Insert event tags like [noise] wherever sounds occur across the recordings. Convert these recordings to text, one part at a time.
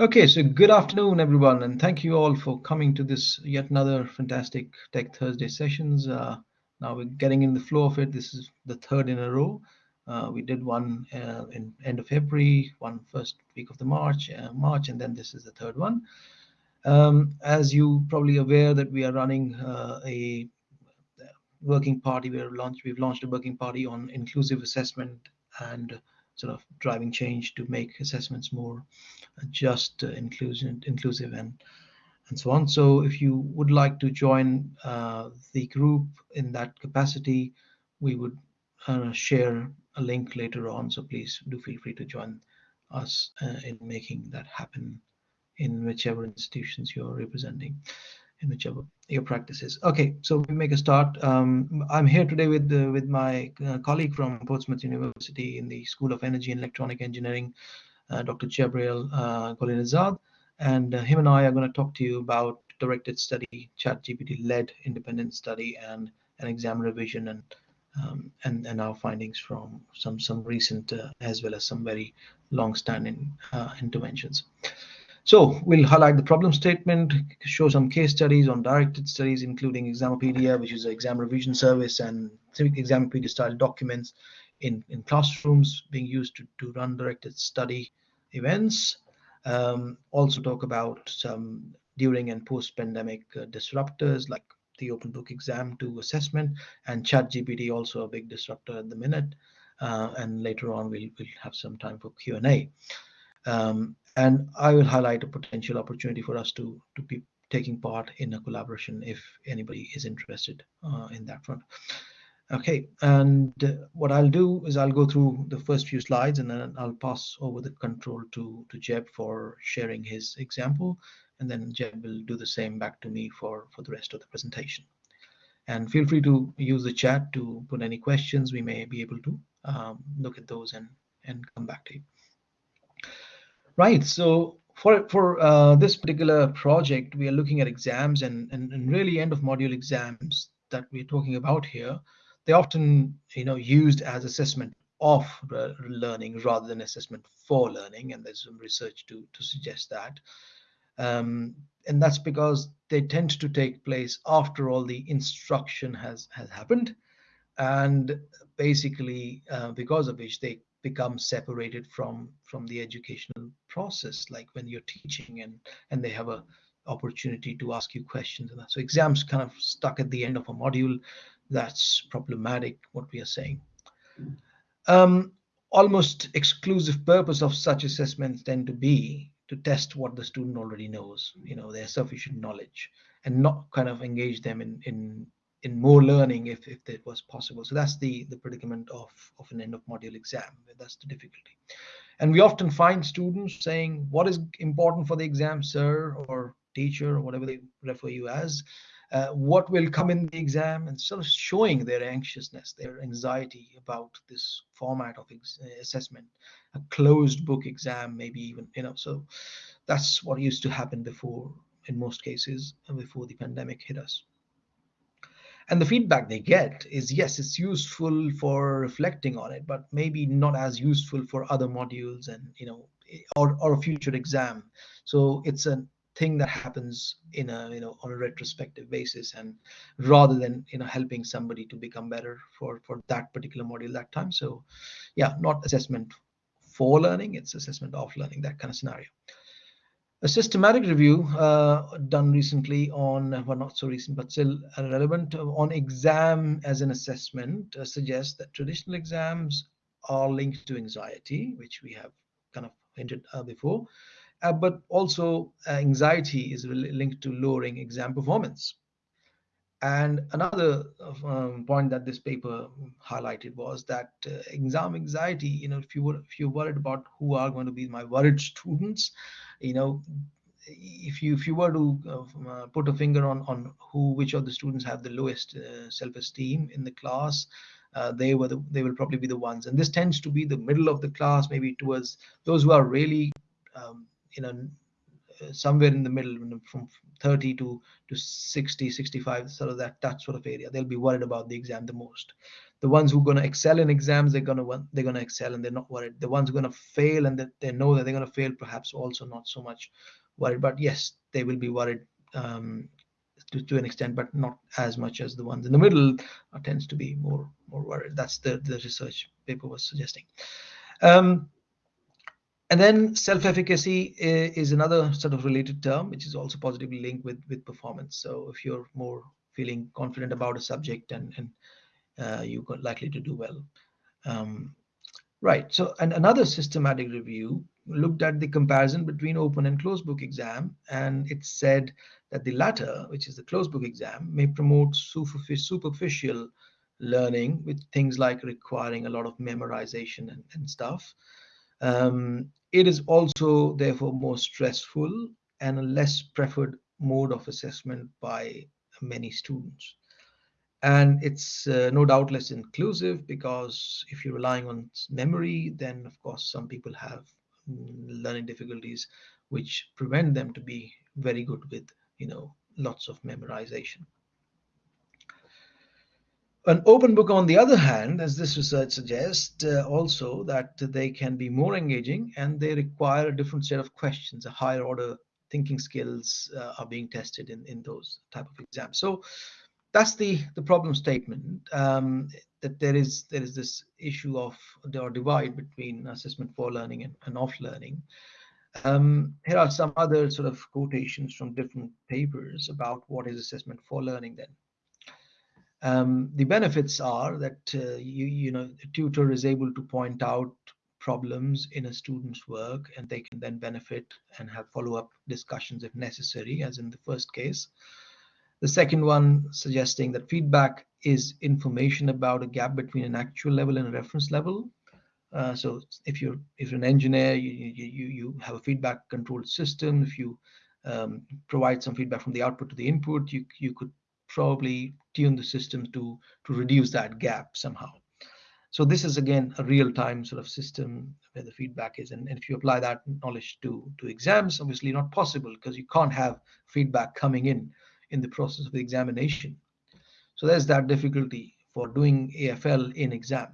Okay, so good afternoon, everyone, and thank you all for coming to this yet another fantastic Tech Thursday sessions. Uh, now we're getting in the flow of it. This is the third in a row. Uh, we did one uh, in end of February, one first week of the March, uh, March, and then this is the third one. Um, as you probably aware that we are running uh, a working party. We have launched, we've launched a working party on inclusive assessment and sort of driving change to make assessments more just, uh, inclusion, inclusive, and and so on. So if you would like to join uh, the group in that capacity, we would uh, share a link later on. So please do feel free to join us uh, in making that happen in whichever institutions you're representing in whichever your practice is. Okay, so we make a start. Um, I'm here today with uh, with my uh, colleague from Portsmouth University in the School of Energy and Electronic Engineering, uh, Dr. Jabriel uh, Golinezad, and uh, him and I are going to talk to you about directed study, ChatGPT-led independent study, and an exam revision and um, and and our findings from some some recent uh, as well as some very long-standing interventions. So we'll highlight the problem statement, show some case studies on directed studies, including Examopedia, which is an exam revision service, and Examopedia style documents in, in classrooms being used to, to run directed study events. Um, also talk about some during and post-pandemic uh, disruptors like the open book exam to assessment and ChatGPT also a big disruptor at the minute. Uh, and later on we'll, we'll have some time for Q&A. Um, and I will highlight a potential opportunity for us to, to be taking part in a collaboration if anybody is interested uh, in that front. Okay, and what I'll do is I'll go through the first few slides and then I'll pass over the control to, to Jeb for sharing his example. And then Jeb will do the same back to me for, for the rest of the presentation. And feel free to use the chat to put any questions. We may be able to um, look at those and, and come back to you. Right. So for for uh, this particular project, we are looking at exams and, and and really end of module exams that we're talking about here. They're often you know used as assessment of learning rather than assessment for learning, and there's some research to to suggest that. Um, and that's because they tend to take place after all the instruction has has happened, and basically uh, because of which they become separated from from the educational process like when you're teaching and and they have a opportunity to ask you questions and that. So exams kind of stuck at the end of a module. That's problematic what we are saying. Um, almost exclusive purpose of such assessments tend to be to test what the student already knows you know their sufficient knowledge and not kind of engage them in in in more learning if, if it was possible. So that's the, the predicament of, of an end of module exam. That's the difficulty. And we often find students saying, what is important for the exam, sir, or teacher, or whatever they refer you as, uh, what will come in the exam, and sort of showing their anxiousness, their anxiety about this format of assessment, a closed book exam, maybe even, you know, so that's what used to happen before, in most cases, before the pandemic hit us and the feedback they get is yes it's useful for reflecting on it but maybe not as useful for other modules and you know or, or a future exam. So it's a thing that happens in a you know on a retrospective basis and rather than you know helping somebody to become better for for that particular module that time. So yeah not assessment for learning it's assessment of learning that kind of scenario a systematic review uh, done recently on, well, not so recent, but still relevant, uh, on exam as an assessment uh, suggests that traditional exams are linked to anxiety, which we have kind of hinted uh, before, uh, but also uh, anxiety is linked to lowering exam performance. And another um, point that this paper highlighted was that exam anxiety, you know, if you were if you're worried about who are going to be my worried students, you know if you if you were to uh, put a finger on on who which of the students have the lowest uh, self-esteem in the class uh, they were the, they will probably be the ones. And this tends to be the middle of the class maybe towards those who are really um, you know uh, somewhere in the middle from 30 to to 60 65 sort of that that sort of area. They'll be worried about the exam the most. The ones who are going to excel in exams they're going to they're going to excel and they're not worried. The ones who are going to fail and that they know that they're going to fail perhaps also not so much worried. But yes they will be worried um, to, to an extent but not as much as the ones in the middle uh, tends to be more more worried. That's the the research paper was suggesting. Um, and then self-efficacy is another sort of related term, which is also positively linked with, with performance. So if you're more feeling confident about a subject and, and uh, you're likely to do well. Um, right, so and another systematic review looked at the comparison between open and closed book exam, and it said that the latter, which is the closed book exam, may promote superficial learning with things like requiring a lot of memorization and, and stuff. Um, it is also therefore more stressful and a less preferred mode of assessment by many students. And it's uh, no doubt less inclusive because if you're relying on memory, then of course some people have mm, learning difficulties which prevent them to be very good with, you know, lots of memorization. An open book, on the other hand, as this research suggests, uh, also that they can be more engaging and they require a different set of questions, a higher order thinking skills uh, are being tested in, in those type of exams. So that's the, the problem statement, um, that there is there is this issue of or divide between assessment for learning and, and off learning. Um, here are some other sort of quotations from different papers about what is assessment for learning then. Um, the benefits are that uh, you you know the tutor is able to point out problems in a student's work and they can then benefit and have follow-up discussions if necessary as in the first case. The second one suggesting that feedback is information about a gap between an actual level and a reference level. Uh, so if you're if you're an engineer you you, you have a feedback controlled system. If you um, provide some feedback from the output to the input you you could probably tune the system to to reduce that gap somehow. So this is again a real-time sort of system where the feedback is and, and if you apply that knowledge to to exams obviously not possible because you can't have feedback coming in in the process of the examination. So there's that difficulty for doing AFL in exam.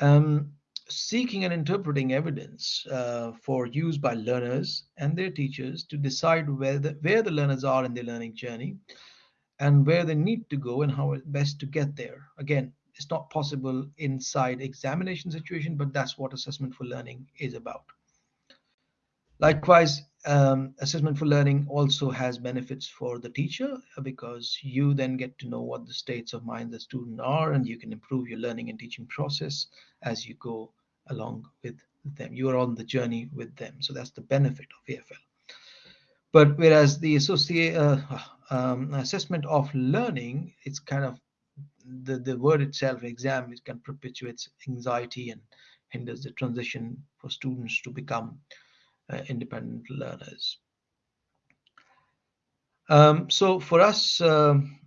Um, seeking and interpreting evidence uh, for use by learners and their teachers to decide where the, where the learners are in their learning journey and where they need to go and how best to get there. Again, it's not possible inside examination situation, but that's what assessment for learning is about. Likewise, um, assessment for learning also has benefits for the teacher because you then get to know what the states of mind the student are and you can improve your learning and teaching process as you go along with them. You are on the journey with them. So that's the benefit of AFL. But whereas the associate uh, um, assessment of learning, it's kind of the, the word itself, exam, it can perpetuates anxiety and hinders the transition for students to become uh, independent learners. Um, so for us, um,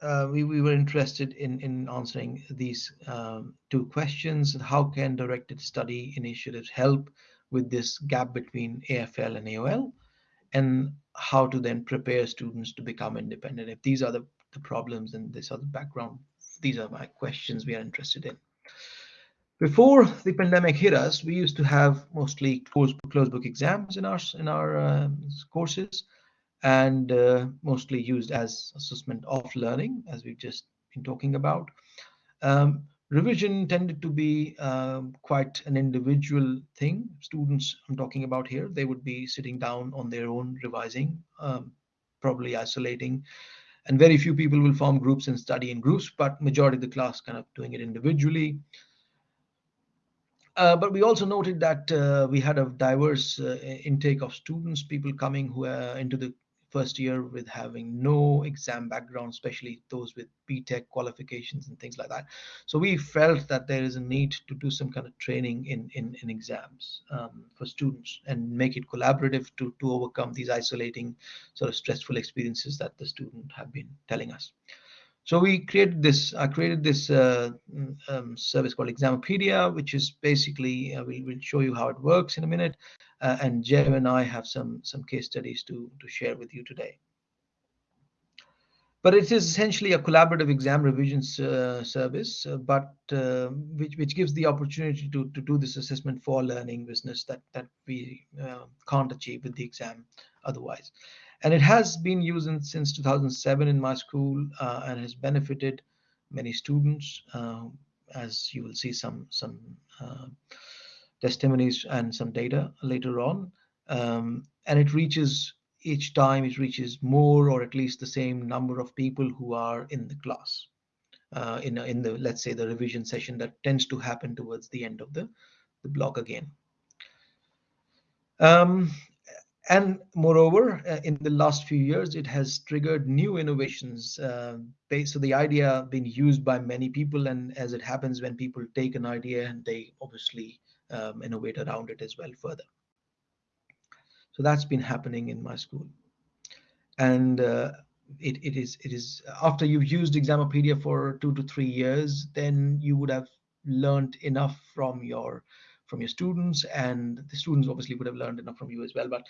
uh, we, we were interested in, in answering these um, two questions. How can directed study initiatives help with this gap between AFL and AOL? And how to then prepare students to become independent. If these are the, the problems and this are the background, these are my questions we are interested in. Before the pandemic hit us, we used to have mostly closed, closed book exams in our in our uh, courses, and uh, mostly used as assessment of learning, as we've just been talking about. Um, revision tended to be um, quite an individual thing. Students I'm talking about here, they would be sitting down on their own revising, um, probably isolating, and very few people will form groups and study in groups, but majority of the class kind of doing it individually. Uh, but we also noted that uh, we had a diverse uh, intake of students, people coming who into the first year with having no exam background, especially those with BTEC qualifications and things like that. So we felt that there is a need to do some kind of training in, in, in exams um, for students and make it collaborative to, to overcome these isolating sort of stressful experiences that the student have been telling us. So we created this. I created this uh, um, service called Examopedia, which is basically uh, we'll, we'll show you how it works in a minute. Uh, and Jeb and I have some some case studies to to share with you today. But it is essentially a collaborative exam revision uh, service, uh, but uh, which which gives the opportunity to to do this assessment for learning business that that we can't achieve with the exam otherwise and it has been used in, since 2007 in my school uh, and has benefited many students uh, as you will see some some uh, testimonies and some data later on. Um, and it reaches each time it reaches more or at least the same number of people who are in the class uh, in, in the let's say the revision session that tends to happen towards the end of the the block again. Um, and moreover, uh, in the last few years, it has triggered new innovations. Uh, so the idea being used by many people, and as it happens, when people take an idea and they obviously um, innovate around it as well further. So that's been happening in my school, and uh, it, it is it is after you've used Examopedia for two to three years, then you would have learned enough from your from your students and the students obviously would have learned enough from you as well but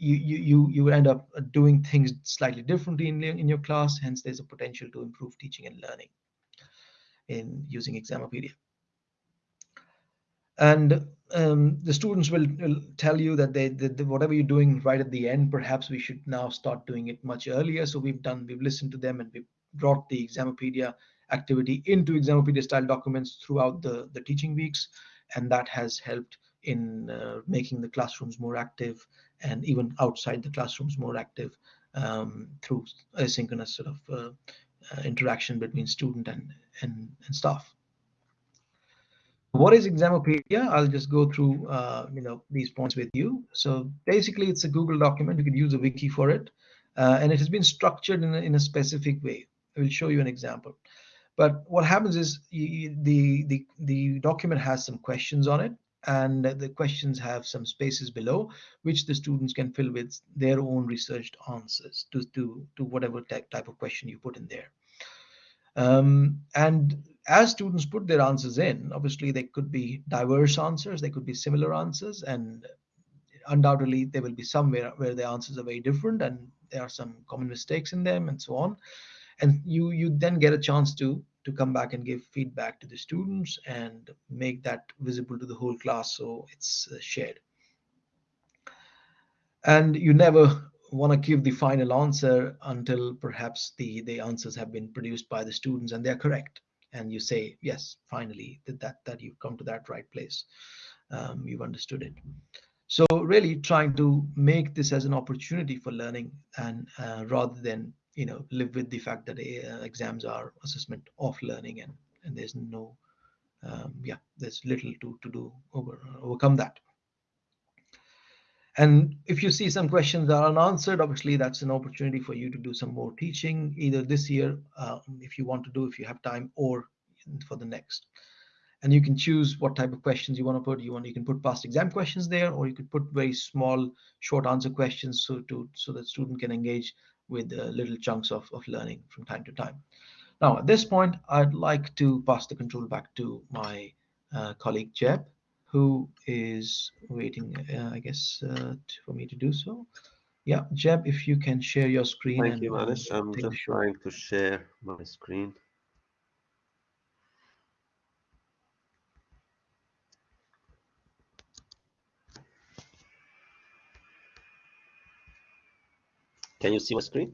you you you end up doing things slightly differently in, in your class hence there's a potential to improve teaching and learning in using Examopedia. And um, the students will, will, tell you that they, whatever you're doing right at the end perhaps we should now start doing it much earlier. So we've done we've listened to them and we've brought the Examopedia activity into Examopedia style documents throughout the the teaching weeks and that has helped in uh, making the classrooms more active and even outside the classrooms more active um, through asynchronous sort of uh, uh, interaction between student and, and, and staff. What is Examopedia? I'll just go through uh, you know these points with you. So basically, it's a Google document. You could use a wiki for it, uh, and it has been structured in a, in a specific way. I will show you an example. But what happens is you, the, the, the document has some questions on it and the questions have some spaces below which the students can fill with their own researched answers to, to, to whatever type, of question you put in there. Um, and as students put their answers in, obviously they could be diverse answers, they could be similar answers, and undoubtedly there will be somewhere where the answers are very different and there are some common mistakes in them and so on and you you then get a chance to to come back and give feedback to the students and make that visible to the whole class so it's uh, shared. And you never want to give the final answer until perhaps the the answers have been produced by the students and they're correct. And you say yes finally that that, that you've come to that right place. Um, you've understood it. So really trying to make this as an opportunity for learning and uh, rather than you know live with the fact that uh, exams are assessment of learning and and there's no um, yeah there's little to to do over overcome that. And if you see some questions that are unanswered obviously that's an opportunity for you to do some more teaching either this year uh, if you want to do if you have time or for the next. And you can choose what type of questions you want to put. You want you can put past exam questions there or you could put very small short answer questions so to so that student can engage with uh, little chunks of, of learning from time to time. Now, at this point, I'd like to pass the control back to my uh, colleague Jeb, who is waiting, uh, I guess, uh, for me to do so. Yeah, Jeb, if you can share your screen. Thank you, Manish. I'm just trying to share my screen. Can you see my screen?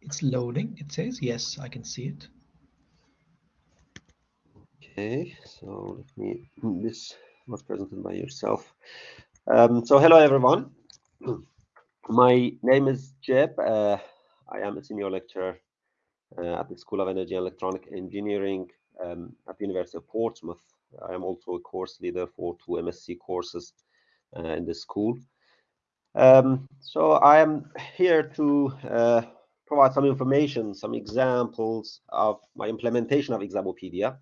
It's loading. It says, yes, I can see it. Okay, so let me, this was presented by yourself. Um, so hello, everyone. [clears throat] My name is Jeb. Uh, I am a senior lecturer uh, at the School of Energy and Electronic Engineering um, at the University of Portsmouth. I am also a course leader for two MSc courses uh, in the school. Um, so I am here to uh, provide some information, some examples of my implementation of Examopedia.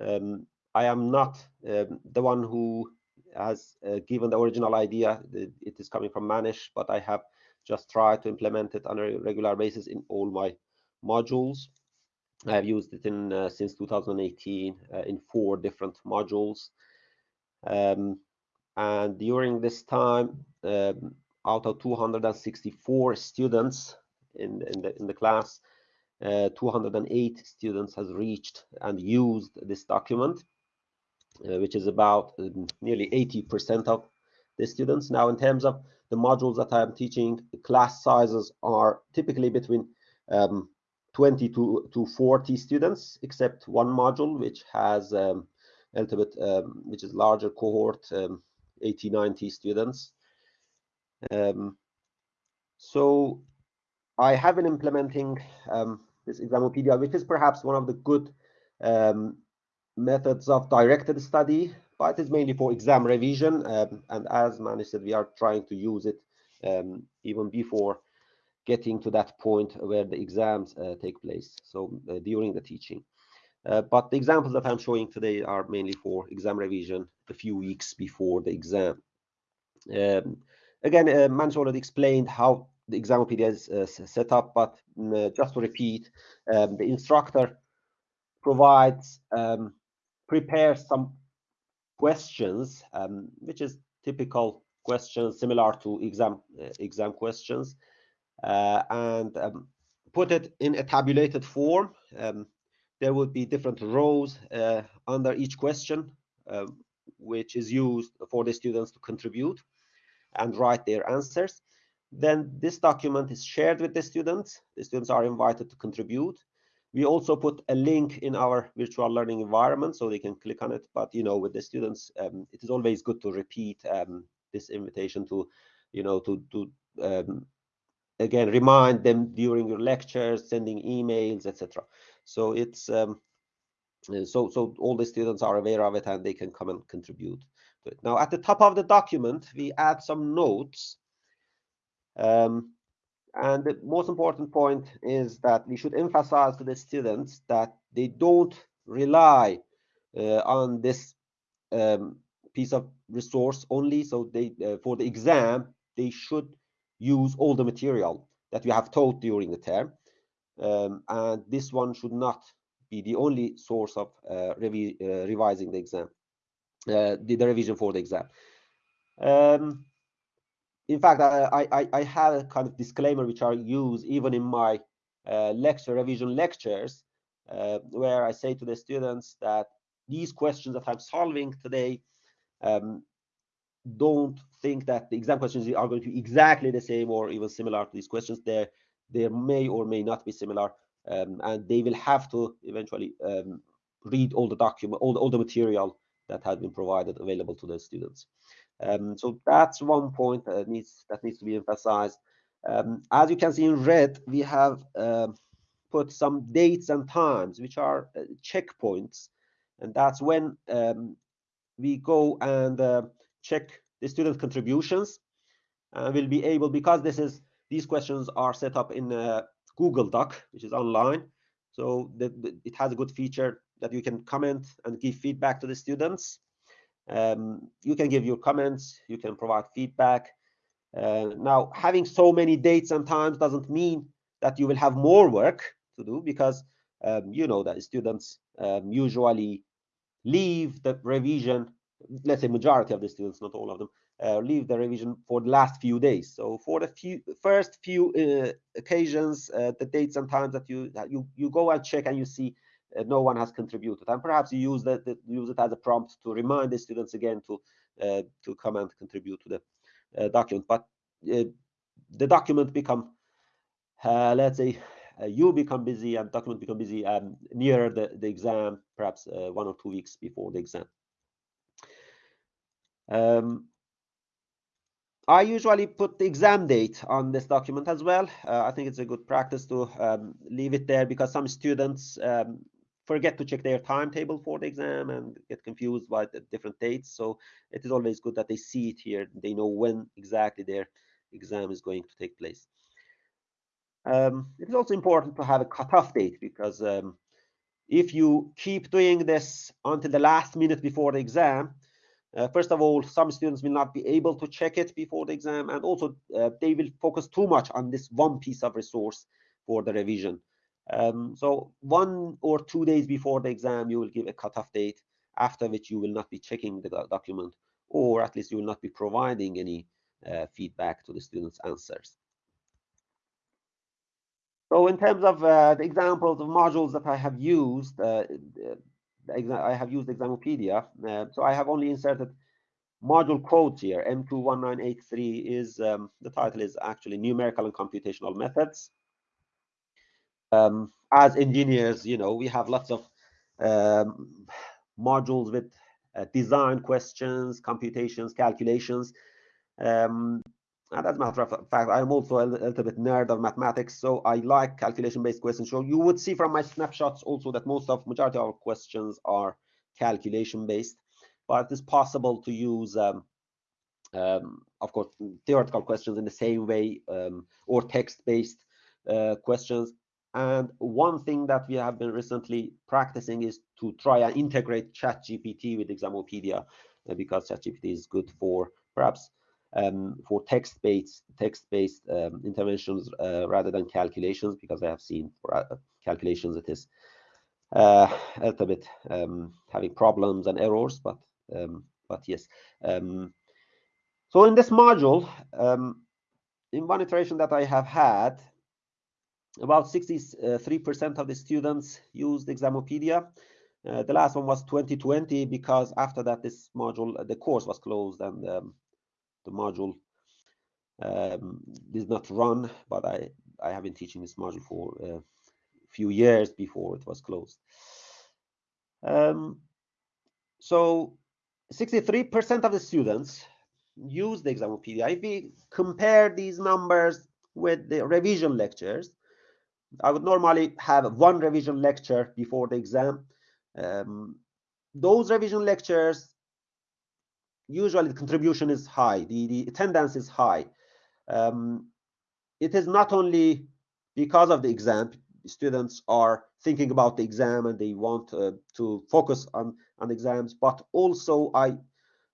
Um, I am not um, the one who has uh, given the original idea. It is coming from Manish, but I have just tried to implement it on a regular basis in all my modules. I've used it in uh, since 2018 uh, in four different modules. Um, and during this time, um, out of 264 students in, in, the, in the class, uh, 208 students has reached and used this document, uh, which is about um, nearly 80% of the students. Now, in terms of the modules that I'm teaching, class sizes are typically between um, 20 to, to 40 students, except one module, which has a little bit, which is larger cohort, um, 80, 90 students. Um, so I have been implementing um, this Examopedia, which is perhaps one of the good um, methods of directed study, but it's mainly for exam revision. Um, and as Mani said, we are trying to use it um, even before getting to that point where the exams uh, take place, so uh, during the teaching. Uh, but the examples that I'm showing today are mainly for exam revision a few weeks before the exam. Um, again, uh, Man's already explained how the exam Examopedia is uh, set up, but uh, just to repeat, um, the instructor provides, um, prepares some questions, um, which is typical questions similar to exam uh, exam questions, uh, and um, put it in a tabulated form. There would be different rows uh, under each question, um, which is used for the students to contribute and write their answers. Then this document is shared with the students. The students are invited to contribute. We also put a link in our virtual learning environment so they can click on it. But you know, with the students, um, it is always good to repeat um, this invitation to, you know, to to um, again remind them during your lectures, sending emails, etc. So it's um, uh, so so all the students are aware of it and they can come and contribute to it. Now at the top of the document, we add some notes um, and the most important point is that we should emphasize to the students that they don't rely uh, on this um, piece of resource only. So they, uh, for the exam, they should use all the material that you have taught during the term. Um, and this one should not be the only source of uh, revi uh, revising the exam, uh, the, the, revision for the exam. Um, in fact, I, I, I have a kind of disclaimer which I use even in my lecture revision lectures, where I say to the students that these questions that I'm solving today, um, don't think that the exam questions are going to be exactly the same or even similar to these questions. There, there may or may not be similar, um, and they will have to eventually um, read all the document, all the, all the material that has been provided available to the students. Um, so that's one point that needs that needs to be emphasized. Um, as you can see in red, we have uh, put some dates and times, which are uh, checkpoints, and that's when um, we go and uh, check the student contributions. And we'll be able, because this is these questions are set up in a Google Doc, which is online. So the, it has a good feature that you can comment and give feedback to the students. Um, you can give your comments, you can provide feedback. Uh, now, having so many dates and times doesn't mean that you will have more work to do because um, you know that students um, usually leave the revision, let's say majority of the students, not all of them, uh, leave the revision for the last few days. So for the few first few uh, occasions, uh, the dates and times that you that you you go and check and you see uh, no one has contributed. And perhaps you use that, use it as a prompt to remind the students again to uh, to come and contribute to the uh, document. But the document become, let's say, you become busy and document become busy um, near the, the exam, perhaps one or two weeks before the exam. Um, I usually put the exam date on this document as well. Uh, I think it's a good practice to um, leave it there because some students um, forget to check their timetable for the exam and get confused by the different dates. So it is always good that they see it here. They know when exactly their exam is going to take place. Um, it is also important to have a cutoff date because um, if you keep doing this until the last minute before the exam, uh, first of all, some students will not be able to check it before the exam, and also uh, they will focus too much on this one piece of resource for the revision Um, so one or two days before the exam, you will give a cutoff date, after which you will not be checking the document, or at least you will not be providing any uh, feedback to the students' answers. So in terms of uh, the examples of modules that I have used, uh, I have used Examopedia. Uh, so I have only inserted module codes here. M21983 is, um, the title is actually Numerical and Computational Methods. Um, as engineers, you know, we have lots of um, modules with uh, design questions, computations, calculations. Um, and as a matter of fact, I'm also a little bit nerd of mathematics, so I like calculation-based questions. So you would see from my snapshots also that most of majority of our questions are calculation-based, but it is possible to use, um, um, of course, theoretical questions in the same way, um, or text-based uh, questions. And one thing that we have been recently practicing is to try and integrate ChatGPT with Examopedia, uh, because ChatGPT is good for perhaps um, for text-based text-based um, interventions uh, rather than calculations because I have seen for uh, calculations it is uh, a little bit um, having problems and errors, but um, but yes. Um, so in this module, um, in one iteration that I have had, about 63% of the students used Examopedia. Uh, the last one was 2020 because after that this module, the course was closed and the module um, did not run, but I, I have been teaching this module for a few years before it was closed. Um, so 63% of the students use the Examopedia. If we compare these numbers with the revision lectures, I would normally have one revision lecture before the exam. Um, those revision lectures usually the contribution is high, the, the attendance is high. Um, it is not only because of the exam, students are thinking about the exam and they want uh, to focus on, on exams, but also I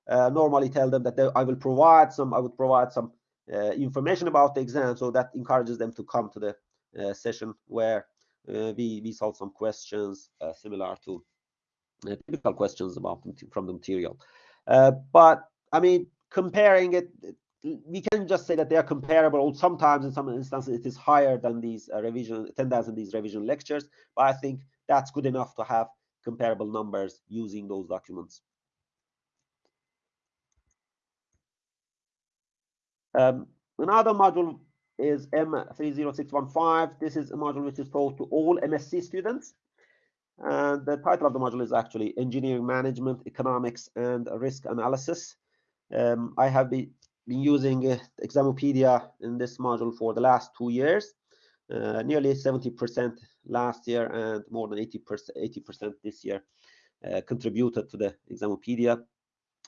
uh, normally tell them that they, I will provide some, I would provide some uh, information about the exam, so that encourages them to come to the uh, session where uh, we, we solve some questions uh, similar to typical questions about from the material. Uh, but I mean, comparing it, we can just say that they are comparable. Sometimes, in some instances, it is higher than these uh, revision attendance in these revision lectures. But I think that's good enough to have comparable numbers using those documents. Um, another module is M30615. This is a module which is taught to all MSc students. And the title of the module is actually Engineering Management, Economics, and Risk Analysis. Um, I have been, been using uh, Examopedia in this module for the last two years, uh, nearly 70% last year and more than 80%, 80% this year uh, contributed to the Examopedia.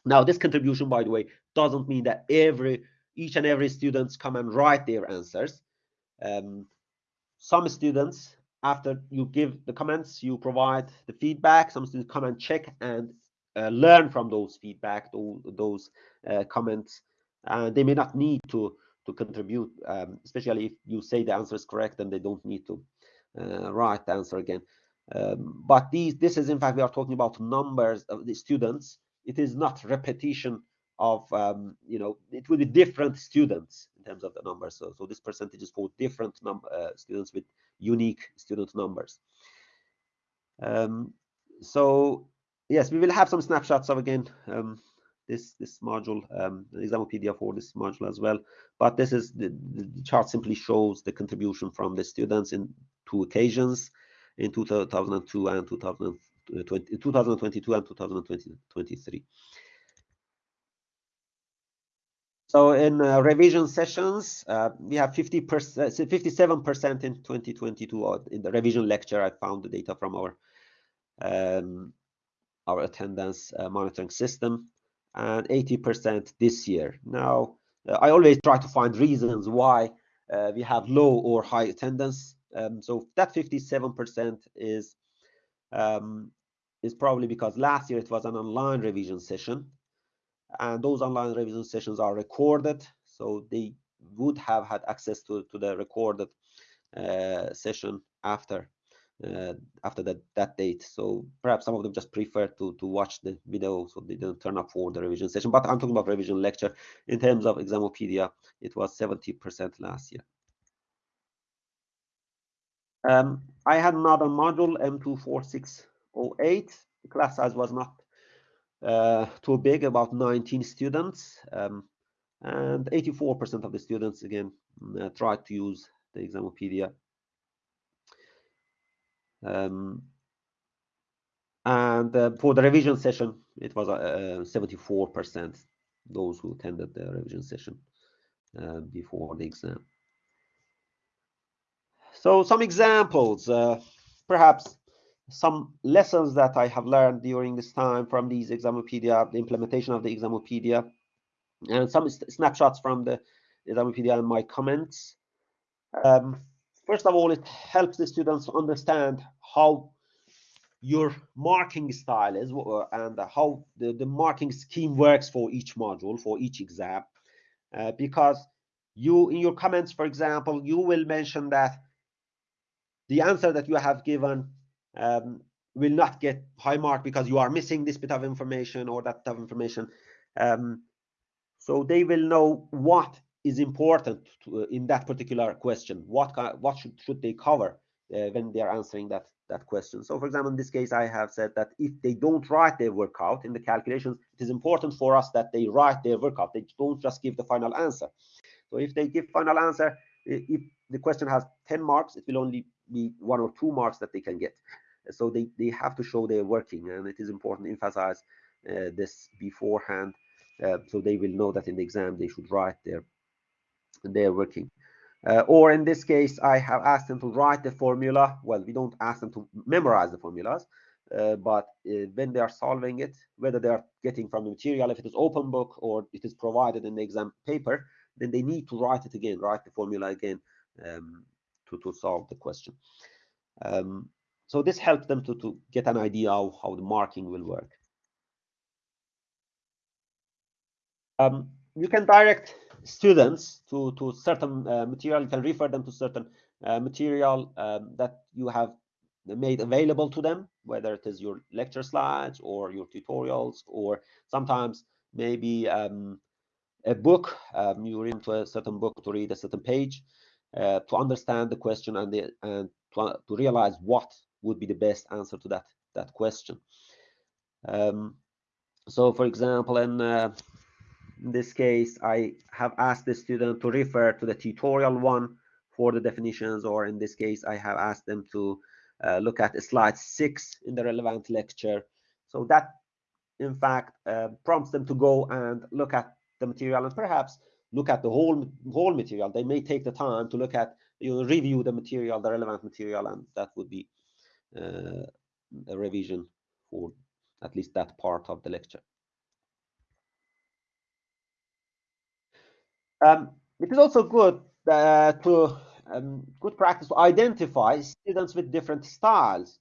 Now, this contribution, by the way, doesn't mean that every each and every students come and write their answers. Um, some students after you give the comments, you provide the feedback. Some students come and check and uh, learn from those feedback, those, those uh, comments. And they may not need to to contribute, um, especially if you say the answer is correct and they don't need to uh, write the answer again. Um, but these, this is in fact we are talking about numbers of the students. It is not repetition of um, you know it will be different students terms of the numbers. So so this percentage is for different uh, students with unique student numbers. Um, so yes, we will have some snapshots of again um, this this module, um, Examopedia for this module as well. But this is the, the chart simply shows the contribution from the students in two occasions in 2002 and 2020, 2022 and 2023. So in uh, revision sessions, uh, we have 50 percent, 57% in 2022. In the revision lecture, I found the data from our um, our attendance uh, monitoring system, and 80% this year. Now, uh, I always try to find reasons why uh, we have low or high attendance. Um, so that 57% is um, is probably because last year it was an online revision session and those online revision sessions are recorded so they would have had access to, to the recorded uh, session after uh, after that that date. So perhaps some of them just prefer to to watch the video, so they don't turn up for the revision session. But I'm talking about revision lecture. In terms of Examopedia, it was 70% last year. Um, I had another module M24608. The class size was not uh, too big, about 19 students, um, and 84% of the students again uh, tried to use the Examopedia um, and uh, for the revision session, it was 74% uh, those who attended the revision session uh, before the exam. So some examples, uh, perhaps some lessons that I have learned during this time from these Examopedia, the implementation of the Examopedia, and some snapshots from the Examopedia and my comments. Um, First of all, it helps the students understand how your marking style is uh, and how the, the marking scheme works for each module, for each exam. Uh, because you, in your comments, for example, you will mention that the answer that you have given um, will not get high mark because you are missing this bit of information or that of information. Um, so they will know what is important to, uh, in that particular question. What what should should they cover uh, when they are answering that that question? So, for example, in this case, I have said that if they don't write their workout in the calculations, it is important for us that they write their workout. They don't just give the final answer. So, if they give final answer, if the question has 10 marks, it will only be one or two marks that they can get. So they, they have to show their working, and it is important to emphasize uh, this beforehand, uh, so they will know that in the exam they should write their they're working. Uh, or in this case, I have asked them to write the formula. Well, we don't ask them to memorize the formulas, uh, but uh, when they are solving it, whether they are getting from the material, if it is open book or it is provided in the exam paper, then they need to write it again, write the formula again um, to, to solve the question. Um, so this helps them to, to get an idea of how the marking will work. Um, you can direct students to to certain uh, material you can refer them to certain uh, material um, that you have made available to them whether it is your lecture slides or your tutorials or sometimes maybe um, a book um, you read into a certain book to read a certain page uh, to understand the question and the, and to, to realize what would be the best answer to that that question um, so for example in uh, in this case, I have asked the student to refer to the tutorial one for the definitions, or in this case, I have asked them to uh, look at slide six in the relevant lecture. So that, in fact, uh, prompts them to go and look at the material and perhaps look at the whole whole material. They may take the time to look at, you know, review the material, the relevant material, and that would be a revision for at least that part of the lecture. Um, it is also good uh, to um, good practice to identify students with different styles.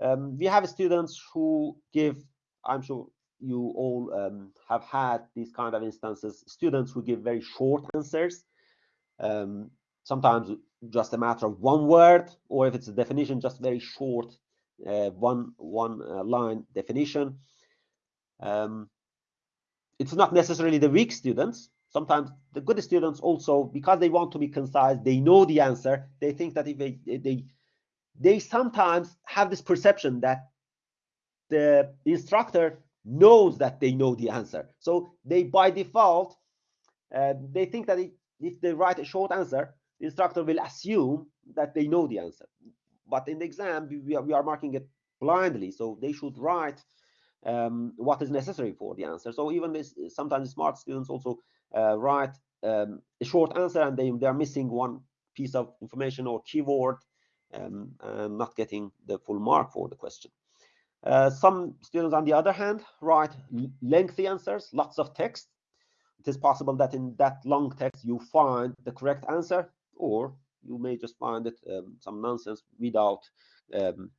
Um, we have students who give, I'm sure you all um, have had these kind of instances, students who give very short answers, um, sometimes just a matter of one word, or if it's a definition, just very short, uh, one, one uh, line definition. Um, it's not necessarily the weak students, sometimes the good students also because they want to be concise they know the answer. They think that if they they they sometimes have this perception that the instructor knows that they know the answer. So they by default uh, they think that if, if they write a short answer the instructor will assume that they know the answer but in the exam we are, we are marking it blindly so they should write um, what is necessary for the answer so even this sometimes smart students also uh, write um, a short answer and they, they are missing one piece of information or keyword um, and not getting the full mark for the question. Uh, some students, on the other hand, write lengthy answers, lots of text. It is possible that in that long text you find the correct answer, or you may just find it um, some nonsense without um,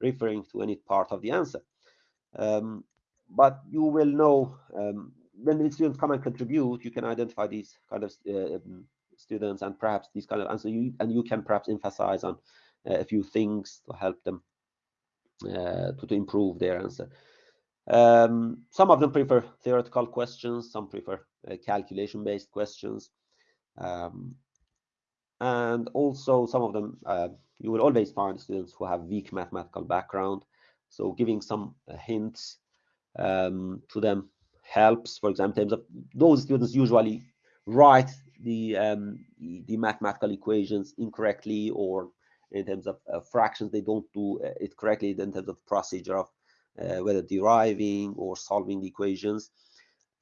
referring to any part of the answer. Um, but you will know um, when the students come and contribute, you can identify these kind of uh, um, students and perhaps these kind of answers, you, and you can perhaps emphasize on a few things to help them uh, to, to improve their answer. Um, some of them prefer theoretical questions, some prefer uh, calculation-based questions. Um, and also some of them, uh, you will always find students who have weak mathematical background. So giving some uh, hints um, to them helps. For example, in terms of those students usually write the um, the mathematical equations incorrectly or in terms of uh, fractions they don't do uh, it correctly in terms of procedure of uh, whether deriving or solving the equations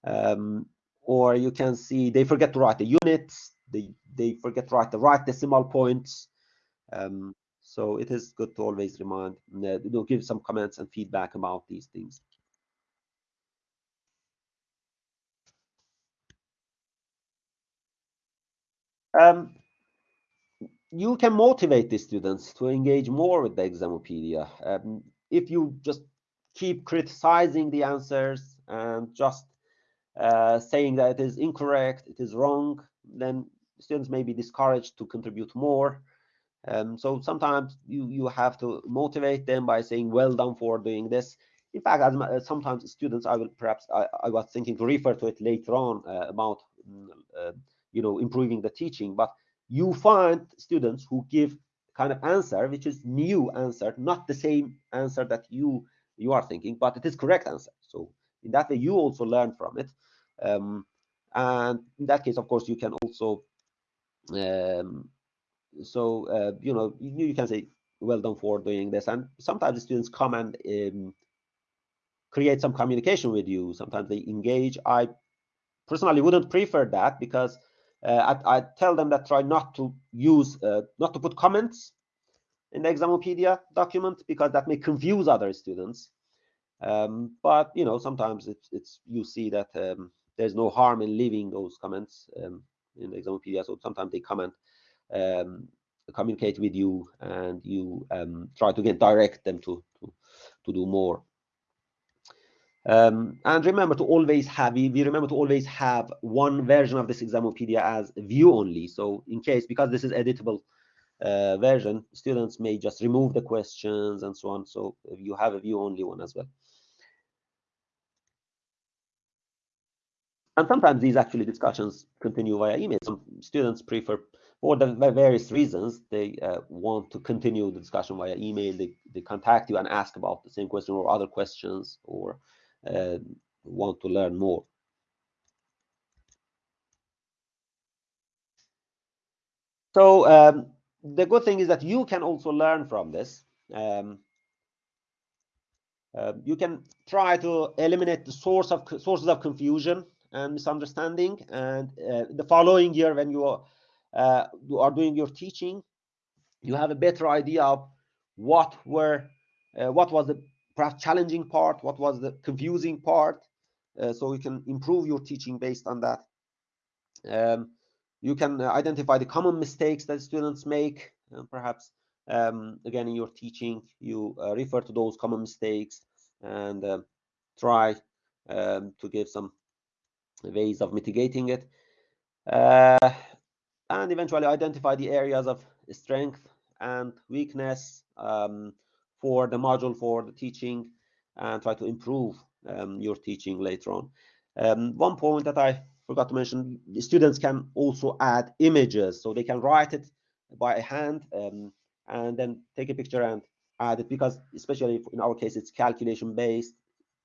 um, or you can see they forget to write the units they they forget to write the right decimal points um, so it is good to always remind uh, you know, give some comments and feedback about these things um, you can motivate the students to engage more with the Examopedia. Um, if you just keep criticizing the answers and just uh, saying that it is incorrect, it is wrong, then students may be discouraged to contribute more. Um, so sometimes you, you have to motivate them by saying, well done for doing this. In fact, as, uh, sometimes students, I will perhaps, I, I, was thinking to refer to it later on uh, about, mm, uh, you know, improving the teaching, but you find students who give kind of answer which is new answer not the same answer that you you are thinking but it is correct answer so in that way you also learn from it um, and in that case of course you can also um, so uh, you know you, you, can say well done for doing this. And sometimes the students come and um, create some communication with you. Sometimes they engage. I personally wouldn't prefer that because uh, I, I, tell them that try not to use, uh, not to put comments in the Examopedia document because that may confuse other students. Um, but you know, sometimes it's, it's you see that um, there's no harm in leaving those comments um, in Examopedia. So sometimes they comment, um, communicate with you, and you um, try to get direct them to to, to do more. Um, and remember to always have, we, remember to always have one version of this Examopedia as view only. So in case, because this is editable uh, version, students may just remove the questions and so on. So you have a view only one as well. And sometimes these actually discussions continue via email. Some students prefer, for the various reasons, they uh, want to continue the discussion via email. They, they contact you and ask about the same question or other questions or uh, want to learn more. So um, the good thing is that you can also learn from this. Um, uh, you can try to eliminate the source of sources of confusion and misunderstanding. And uh, the following year, when you are, uh, you are doing your teaching, you have a better idea of what were uh, what was the perhaps challenging part, what was the confusing part, uh, so you can improve your teaching based on that. Um, you can uh, identify the common mistakes that students make, perhaps um, again in your teaching you uh, refer to those common mistakes and uh, try um, to give some ways of mitigating it. Uh, and eventually identify the areas of strength and weakness um, for the module for the teaching and try to improve um, your teaching later on. Um, one point that I forgot to mention, students can also add images, so they can write it by hand um, and then take a picture and add it because especially in our case it's calculation based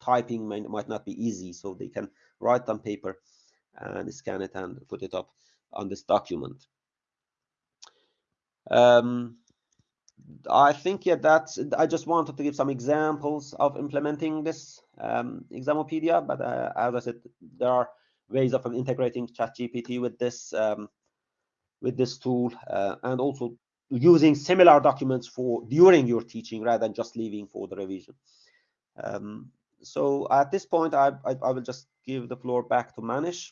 typing might, might not be easy so they can write on paper and scan it and put it up on this document um, I think yeah, that's. I just wanted to give some examples of implementing this um, Examopedia, but uh, as I said, there are ways of integrating ChatGPT with this um, with this tool, uh, and also using similar documents for during your teaching rather than just leaving for the revision. Um, so at this point, I, I, I will just give the floor back to Manish.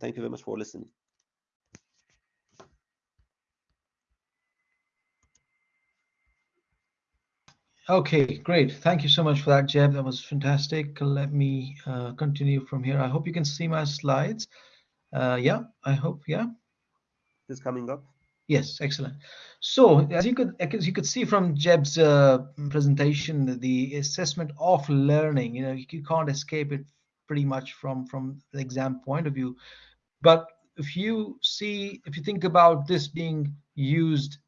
Thank you very much for listening. Okay, great. Thank you so much for that, Jeb. That was fantastic. Let me uh, continue from here. I hope you can see my slides. Uh, yeah, I hope, yeah. Is coming up? Yes, excellent. So as you could as you could see from Jeb's uh, presentation, the assessment of learning, you know, you can't escape it pretty much from from the exam point of view. But if you see, if you think about this being used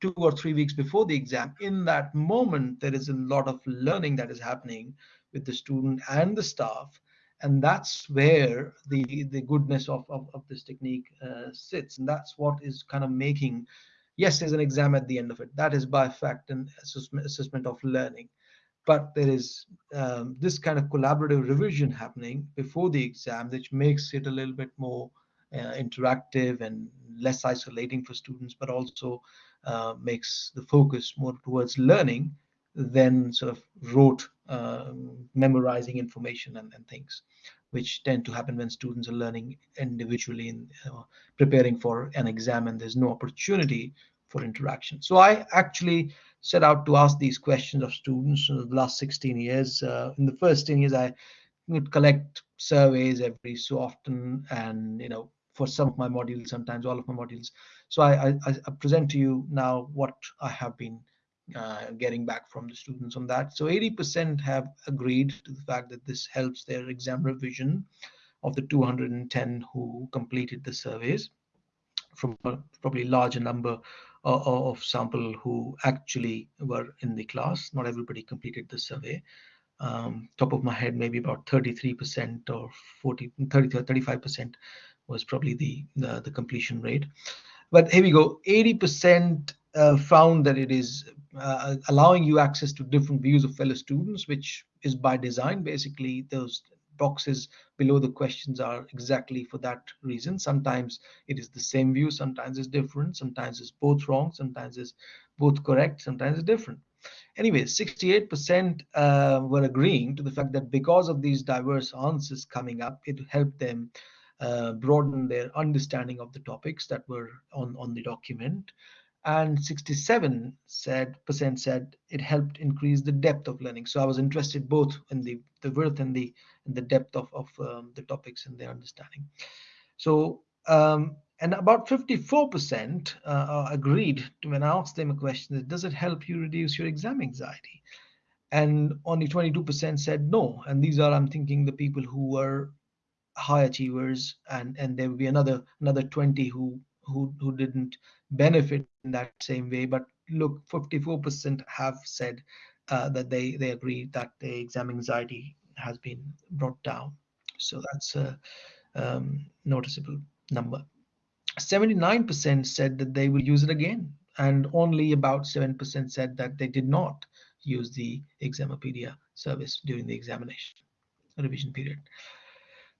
two or three weeks before the exam, in that moment there is a lot of learning that is happening with the student and the staff and that's where the the goodness of of, of this technique uh, sits. And that's what is kind of making yes there's an exam at the end of it. That is by fact an assessment, assessment of learning but there is um, this kind of collaborative revision happening before the exam which makes it a little bit more uh, interactive and less isolating for students but also uh, makes the focus more towards learning than sort of rote uh, memorizing information and, and, things, which tend to happen when students are learning individually and uh, preparing for an exam and there's no opportunity for interaction. So I actually set out to ask these questions of students in the last 16 years. Uh, in the first 10 years, I would collect surveys every so often and, you know, for some of my modules, sometimes all of my modules. So I, I, I present to you now what I have been uh, getting back from the students on that. So 80% have agreed to the fact that this helps their exam revision of the 210 who completed the surveys from a probably larger number of, of sample who actually were in the class. Not everybody completed the survey. Um, top of my head, maybe about 33% or 40, 30, 35% was probably the, the, the completion rate. But here we go, 80% uh, found that it is uh, allowing you access to different views of fellow students, which is by design. Basically, those boxes below the questions are exactly for that reason. Sometimes it is the same view, sometimes it's different, sometimes it's both wrong, sometimes it's both correct, sometimes it's different. Anyway, 68% uh, were agreeing to the fact that because of these diverse answers coming up, it helped them uh, broaden their understanding of the topics that were on, on the document and 67 said percent said it helped increase the depth of learning. So i was interested both in the the width and the and the depth of, of um, the topics and their understanding. So um, and about 54% uh, agreed to when i asked them a question does it help you reduce your exam anxiety? And only 22% said no. And these are i'm thinking the people who were high achievers and and there will be another another 20 who who who didn't benefit in that same way. But look, 54% have said uh, that they they agree that the exam anxiety has been brought down. So that's a um, noticeable number. 79% said that they will use it again, and only about 7% said that they did not use the Examopedia service during the examination revision period.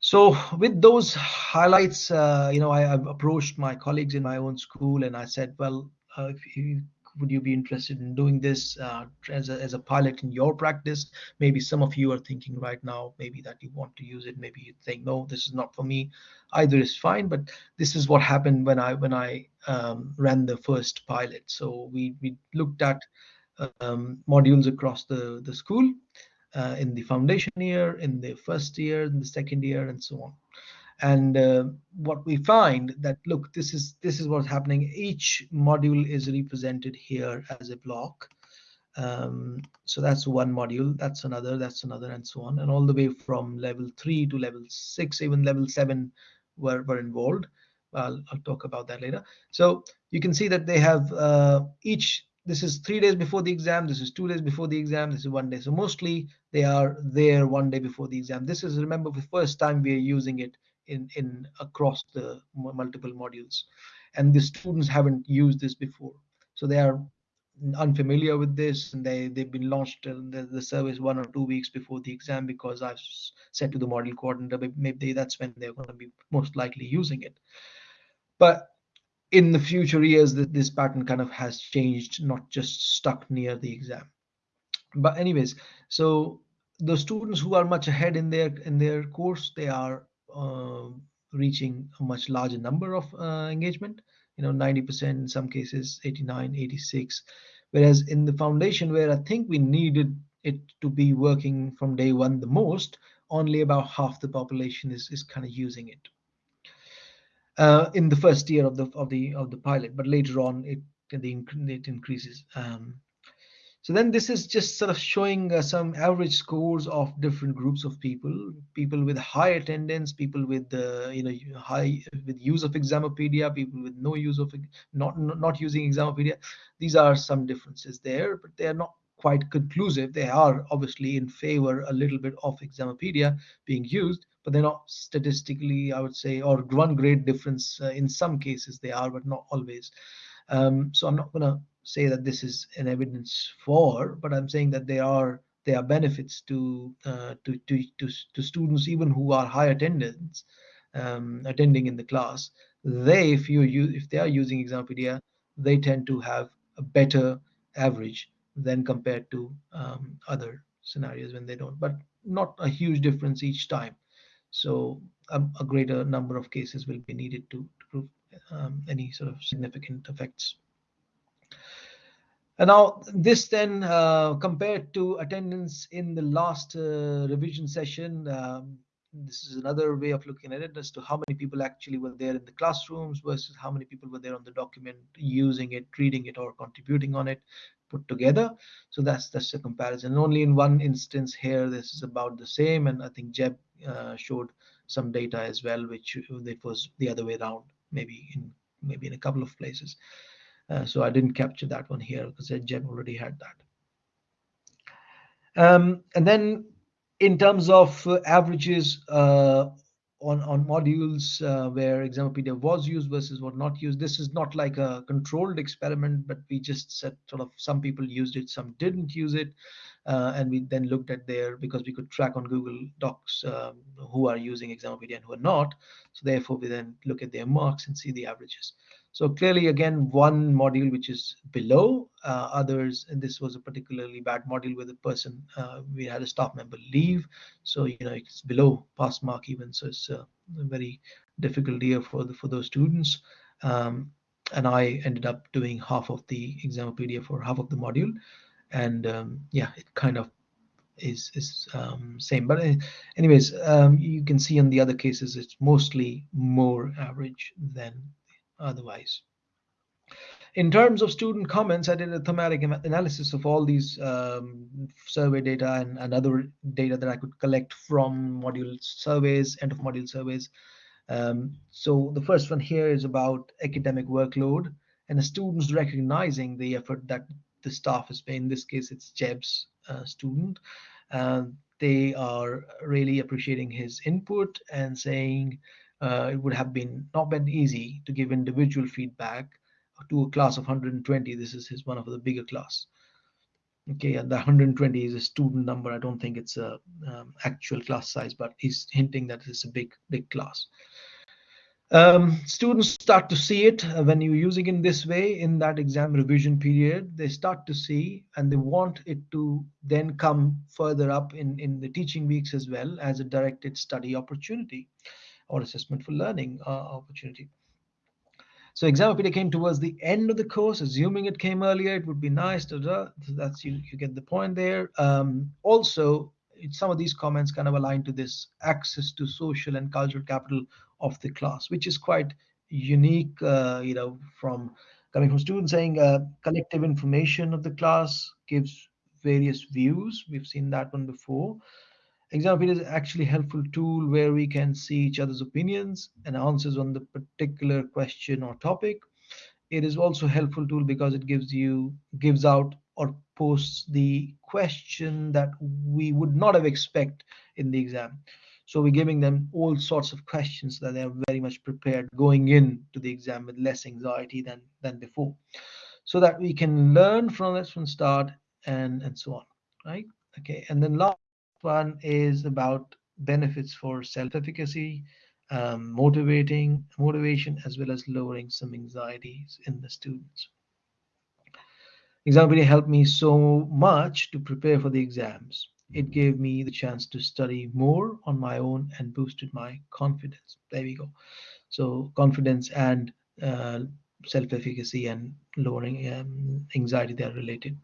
So with those highlights, uh, you know, I, have approached my colleagues in my own school and I said, well, uh, you, would you be interested in doing this uh, as, a, as a pilot in your practice? Maybe some of you are thinking right now, maybe that you want to use it. Maybe you think, no, this is not for me. Either is fine, but this is what happened when I when I um, ran the first pilot. So we we looked at um, modules across the the school uh, in the foundation year, in the first year, in the second year, and so on. And uh, what we find that look, this is this is what's happening. Each module is represented here as a block. Um, so that's one module, that's another, that's another, and so on, and all the way from level three to level six, even level seven were were involved. I'll, I'll talk about that later. So you can see that they have uh, each this is three days before the exam this is two days before the exam this is one day. So mostly they are there one day before the exam. This is remember the first time we are using it in in across the multiple modules. And the students haven't used this before. So they are unfamiliar with this and they they've been launched the, the service one or two weeks before the exam because i've said to the module coordinator maybe that's when they're going to be most likely using it. But in the future years that this pattern kind of has changed not just stuck near the exam. But anyways so the students who are much ahead in their in their course they are uh, reaching a much larger number of uh, engagement you know 90% in some cases 89 86 whereas in the foundation where i think we needed it to be working from day one the most only about half the population is, is kind of using it uh, in the first year of the of the of the pilot, but later on it the it increases. Um, so then this is just sort of showing uh, some average scores of different groups of people, people with high attendance, people with uh, you know high with use of Examopedia, people with no use of not not using Examopedia. These are some differences there, but they are not quite conclusive. They are obviously in favor a little bit of Examopedia being used, but they're not statistically, I would say, or one great difference. Uh, in some cases they are, but not always. Um, so I'm not going to say that this is an evidence for, but I'm saying that there are there are benefits to uh, to, to, to to students even who are high attendance um, attending in the class. They, if you use, if they are using Examopedia, they tend to have a better average than compared to um, other scenarios when they don't. But not a huge difference each time. So a, a greater number of cases will be needed to, to prove um, any sort of significant effects. And now this then uh, compared to attendance in the last uh, revision session, um, this is another way of looking at it as to how many people actually were there in the classrooms versus how many people were there on the document using it, reading it, or contributing on it put together. So that's that's a comparison. Only in one instance here, this is about the same. And I think Jeb uh, showed some data as well, which it was the other way around, maybe in maybe in a couple of places. Uh, so I didn't capture that one here because Jeb already had that. Um, and then in terms of uh, averages uh, on, on modules uh, where Examopedia was used versus what not used, this is not like a controlled experiment, but we just said sort of some people used it, some didn't use it. Uh, and we then looked at their because we could track on Google Docs um, who are using Examopedia and who are not. So therefore, we then look at their marks and see the averages. So clearly, again, one module which is below uh, others, and this was a particularly bad module where the person uh, we had a staff member leave. So you know it's below pass mark even. So it's a very difficult year for the, for those students. Um, and I ended up doing half of the exam Examopedia for half of the module, and um, yeah, it kind of is is um, same. But uh, anyways, um, you can see in the other cases it's mostly more average than otherwise. In terms of student comments, I did a thematic analysis of all these um, survey data and, and, other data that I could collect from module surveys, end of module surveys. Um, so the first one here is about academic workload and the students recognizing the effort that the staff is paying. In this case, it's Jeb's uh, student. Uh, they are really appreciating his input and saying uh, it would have been not been easy to give individual feedback to a class of 120. This is his one of the bigger class. Okay, and the 120 is a student number. I don't think it's a um, actual class size, but he's hinting that it's a big, big class. Um, students start to see it when you're using it in this way in that exam revision period. They start to see and they want it to then come further up in, in the teaching weeks as well as a directed study opportunity or assessment for learning uh, opportunity. So Examopedia came towards the end of the course, assuming it came earlier, it would be nice. Da, da. That's you, you get the point there. Um, also, some of these comments kind of align to this access to social and cultural capital of the class, which is quite unique, uh, you know, from coming from students saying uh, collective information of the class gives various views. We've seen that one before. Examopedia is actually helpful tool where we can see each other's opinions and answers on the particular question or topic. It is also helpful tool because it gives you gives out or posts the question that we would not have expect in the exam. So we're giving them all sorts of questions that they're very much prepared going in to the exam with less anxiety than than before, so that we can learn from this from start and and so on, right? Okay, and then last one is about benefits for self-efficacy, um, motivating motivation, as well as lowering some anxieties in the students. Exam really helped me so much to prepare for the exams. It gave me the chance to study more on my own and boosted my confidence. There we go. So confidence and uh, self-efficacy and lowering um, anxiety they are related.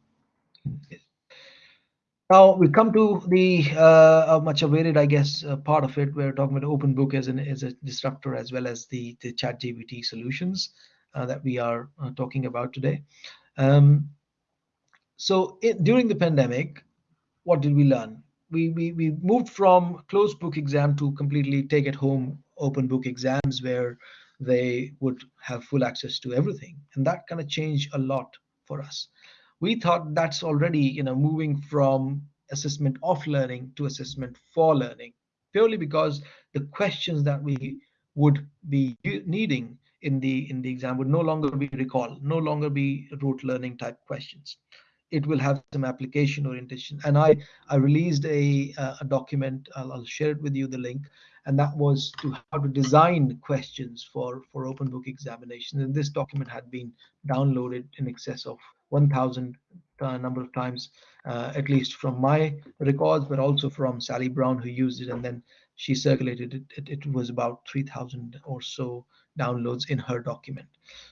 Now we come to the uh, much awaited, I guess, uh, part of it. We're talking about open book as an as a disruptor, as well as the the Chat GPT solutions uh, that we are uh, talking about today. Um, so it, during the pandemic, what did we learn? We, we we moved from closed book exam to completely take at home open book exams where they would have full access to everything, and that kind of changed a lot for us we thought that's already you know moving from assessment of learning to assessment for learning purely because the questions that we would be needing in the in the exam would no longer be recall no longer be rote learning type questions. It will have some application orientation. And i i released a a document I'll, I'll share it with you the link and that was to how to design questions for for open book examinations and this document had been downloaded in excess of 1000 uh, number of times uh, at least from my records but also from sally brown who used it and then she circulated it. It, it was about 3000 or so downloads in her document.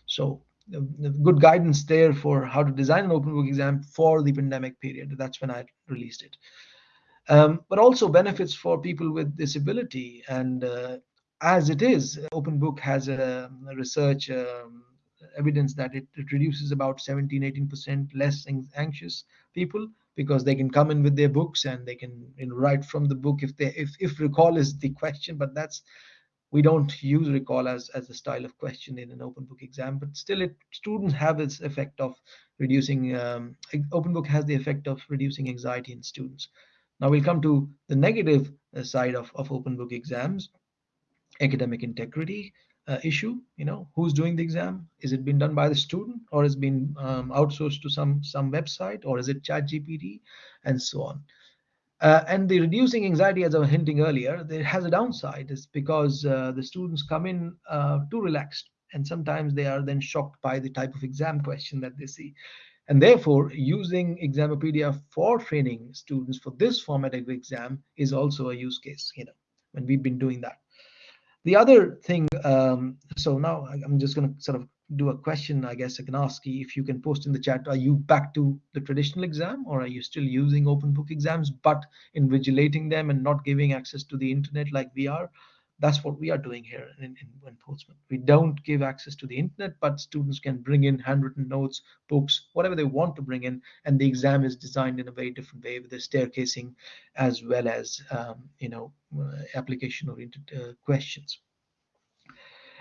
So uh, good guidance there for how to design an open book exam for the pandemic period. That's when i released it um, but also benefits for people with disability. And uh, as it is open book has a, a research um, evidence that it, it reduces about 17 18% less anxious people because they can come in with their books and they can you know, write from the book if they if, if recall is the question. But that's we don't use recall as as a style of question in an open book exam. But still it students have its effect of reducing um, open book has the effect of reducing anxiety in students now we'll come to the negative uh, side of, of open book exams. Academic integrity uh, issue you know who's doing the exam? Is it being done by the student or has been um, outsourced to some some website or is it chat gpt and so on? Uh, and the reducing anxiety as i was hinting earlier there has a downside. Is because uh, the students come in uh, too relaxed and sometimes they are then shocked by the type of exam question that they see and therefore using examopedia for training students for this format of exam is also a use case you know and we've been doing that the other thing, um, so now I'm just going to sort of do a question, I guess I can ask you if you can post in the chat, are you back to the traditional exam or are you still using open book exams, but invigilating them and not giving access to the internet like we are? That's what we are doing here in, in, in Portsmouth. We don't give access to the internet, but students can bring in handwritten notes, books, whatever they want to bring in. And the exam is designed in a very different way with the staircasing as well as, um, you know, uh, application oriented uh, questions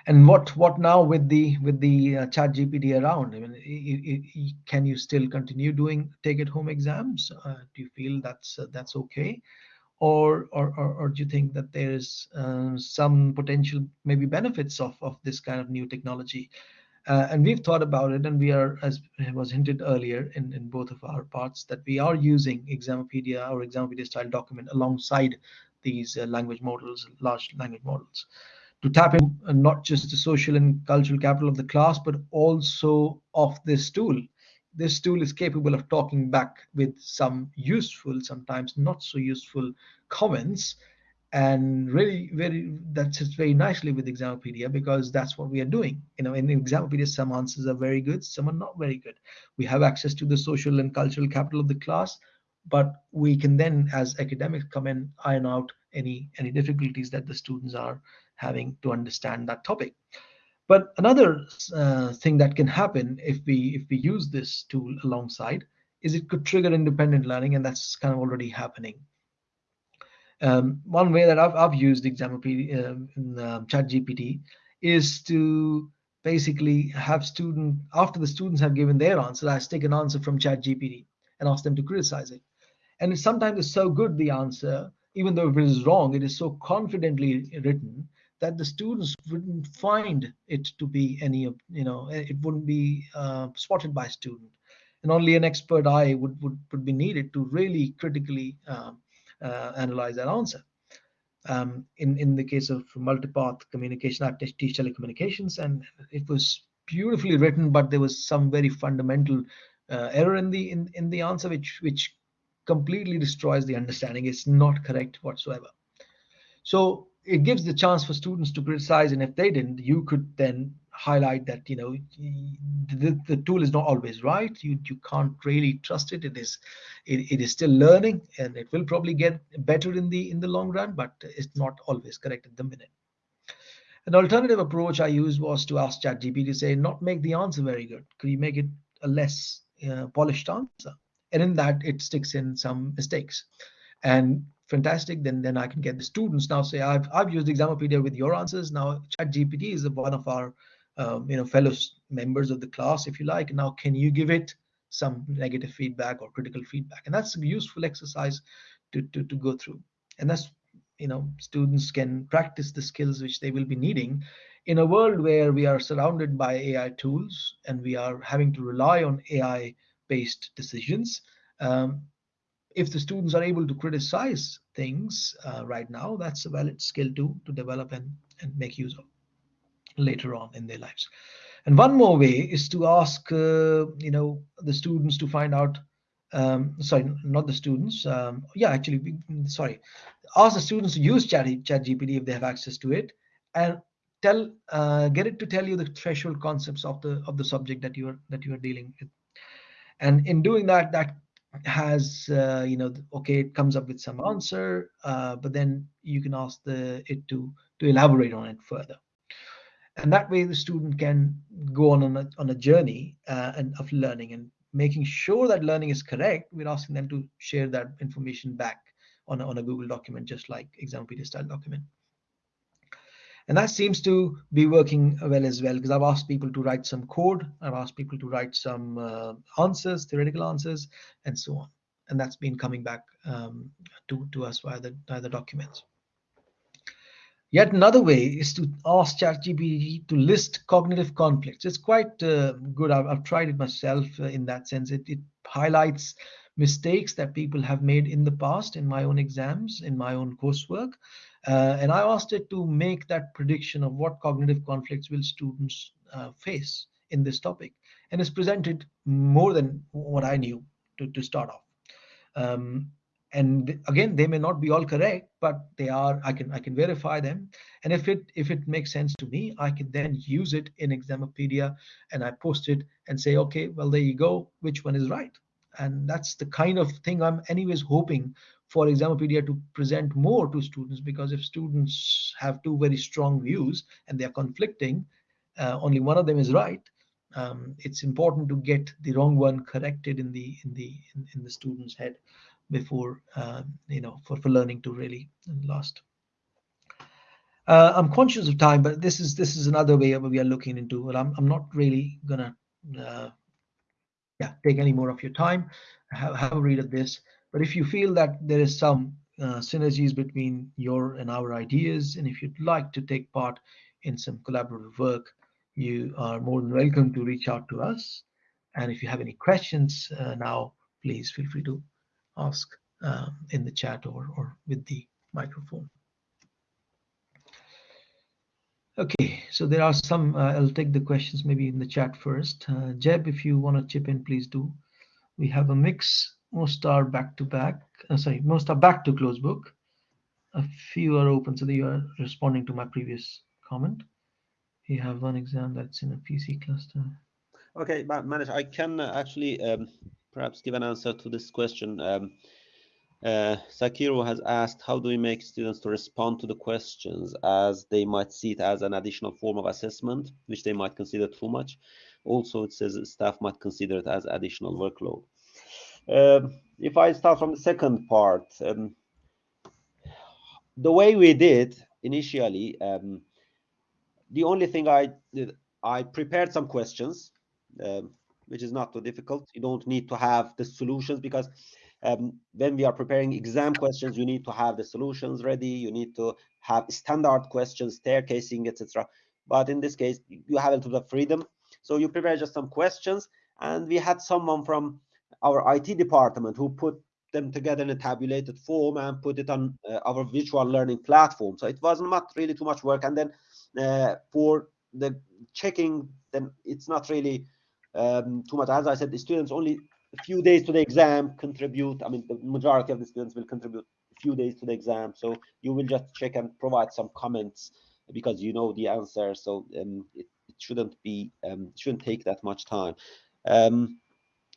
and what what now with the with the uh, chat gpt around i mean can you still continue doing take it home exams uh, do you feel that's uh, that's okay or, or, or, or, do you think that there's uh, some potential maybe benefits of, of this kind of new technology? Uh, and we've thought about it, and we are, as was hinted earlier in, in both of our parts, that we are using Examopedia or Examopedia style document alongside these uh, language models, large language models, to tap in uh, not just the social and cultural capital of the class, but also of this tool this tool is capable of talking back with some useful, sometimes not so useful comments. And really, very that sits very nicely with Examopedia because that's what we are doing. You know, in Examopedia, some answers are very good, some are not very good. We have access to the social and cultural capital of the class, but we can then, as academics, come in and iron out any any difficulties that the students are having to understand that topic. But another uh, thing that can happen if we if we use this tool alongside is it could trigger independent learning, and that's kind of already happening. Um, one way that I've, I've used in uh, ChatGPT is to basically have student after the students have given their answer, I take an answer from ChatGPT and ask them to criticize it. And sometimes it's so good the answer, even though it is wrong, it is so confidently written that the students wouldn't find it to be any of you know it wouldn't be uh, spotted by student. And only an expert eye would would, would be needed to really critically uh, uh, analyze that answer. Um, in in the case of multipath communication i teach telecommunications and it was beautifully written but there was some very fundamental uh, error in the in, in the answer which which completely destroys the understanding. It's not correct whatsoever. So it gives the chance for students to criticize and if they didn't you could then highlight that you know the, the tool is not always right. You you can't really trust it. It is it, it is still learning and it will probably get better in the in the long run but it's not always correct at the minute. An alternative approach i used was to ask ChatGPT to say not make the answer very good. Could you make it a less uh, polished answer? And in that it sticks in some mistakes. And fantastic then then i can get the students. Now say i've i've used examopedia with your answers. Now chat gpt is one of our um, you know fellow members of the class if you like. Now can you give it some negative feedback or critical feedback? And that's a useful exercise to, to, to go through. And that's you know students can practice the skills which they will be needing in a world where we are surrounded by ai tools and we are having to rely on ai based decisions. Um, if the students are able to criticize things uh, right now that's a valid skill to to develop and and make use of later on in their lives. And one more way is to ask, uh, you know, the students to find out. Um, sorry, not the students. Um, yeah, actually, sorry. Ask the students to use Chat, Chat GPT if they have access to it, and tell uh, get it to tell you the threshold concepts of the of the subject that you are that you are dealing with. And in doing that, that has uh, you know okay it comes up with some answer uh, but then you can ask the it to to elaborate on it further. And that way the student can go on on a, on a journey uh, and of learning and making sure that learning is correct we're asking them to share that information back on a, on a google document just like examopedia style document and that seems to be working well as well because i've asked people to write some code i've asked people to write some uh, answers theoretical answers and so on and that's been coming back um, to, to us via the, via the documents Yet another way is to ask ChatGPT to list cognitive conflicts. It's quite uh, good. I've, I've, tried it myself uh, in that sense. It, it, highlights mistakes that people have made in the past in my own exams, in my own coursework. Uh, and I asked it to make that prediction of what cognitive conflicts will students uh, face in this topic. And it's presented more than what I knew to, to start off. Um, and again they may not be all correct but they are i can i can verify them and if it if it makes sense to me i can then use it in examopedia and i post it and say okay well there you go which one is right and that's the kind of thing i'm anyways hoping for examopedia to present more to students because if students have two very strong views and they are conflicting uh, only one of them is right um, it's important to get the wrong one corrected in the in the in, in the student's head before uh, you know for, for learning to really last. Uh, I'm conscious of time, but this is this is another way we are looking into. Well, I'm I'm not really gonna uh, yeah take any more of your time. Have, have a read of this. But if you feel that there is some uh, synergies between your and our ideas, and if you'd like to take part in some collaborative work, you are more than welcome to reach out to us. And if you have any questions uh, now, please feel free to ask um, in the chat or, or with the microphone. Okay, so there are some, uh, I'll take the questions maybe in the chat first. Uh, Jeb, if you want to chip in, please do. We have a mix, most are back to back, uh, sorry, most are back to close book. A few are open, so you are responding to my previous comment. We have one exam that's in a PC cluster. Okay, Manish, I can actually um, perhaps give an answer to this question. Um, uh, Sakiro has asked, how do we make students to respond to the questions as they might see it as an additional form of assessment, which they might consider too much. Also, it says staff might consider it as additional workload. Uh, if I start from the second part, um, the way we did initially, um, the only thing I did, I prepared some questions. Um, which is not too difficult. You don't need to have the solutions because um, when we are preparing exam questions, you need to have the solutions ready. You need to have standard questions, staircasing, etc. But in this case, you have a little bit of freedom. So you prepare just some questions, and we had someone from our IT department who put them together in a tabulated form and put it on uh, our virtual learning platform. So it was not really too much work. And then uh, for the checking, then it's not really um, too much. As I said, the students only a few days to the exam contribute. I mean, the majority of the students will contribute a few days to the exam. So you will just check and provide some comments because you know the answer. So um, it, it, shouldn't be um, shouldn't take that much time. Um,